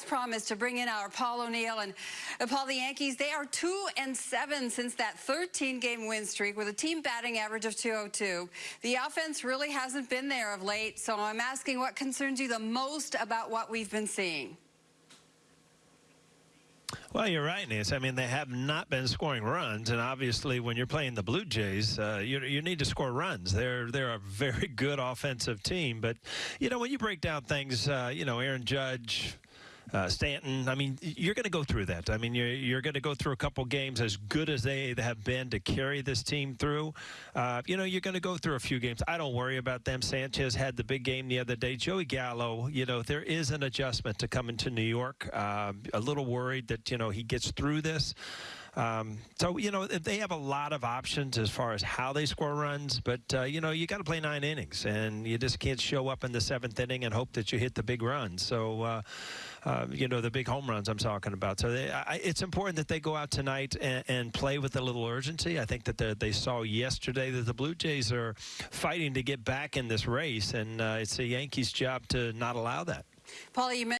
as promised, to bring in our Paul O'Neill. And uh, Paul, the Yankees, they are 2 and 7 since that 13-game win streak with a team batting average of 202. The offense really hasn't been there of late, so I'm asking what concerns you the most about what we've been seeing. Well, you're right, Nancy. I mean, they have not been scoring runs, and obviously, when you're playing the Blue Jays, uh, you you need to score runs. They're they're a very good offensive team, but you know when you break down things, uh, you know Aaron Judge uh, Stanton. I mean, you're going to go through that. I mean, you're, you're going to go through a couple games as good as they have been to carry this team through. Uh, you know, you're going to go through a few games. I don't worry about them. Sanchez had the big game the other day. Joey Gallo, you know, there is an adjustment to coming to New York. Uh, a little worried that, you know, he gets through this. Um, so, you know, they have a lot of options as far as how they score runs, but, uh, you know, you got to play nine innings, and you just can't show up in the seventh inning and hope that you hit the big run. So, uh, uh, you know, the big home runs I'm talking about. So they, I, it's important that they go out tonight and, and play with a little urgency. I think that they saw yesterday that the Blue Jays are fighting to get back in this race, and uh, it's the Yankees' job to not allow that. Paul, you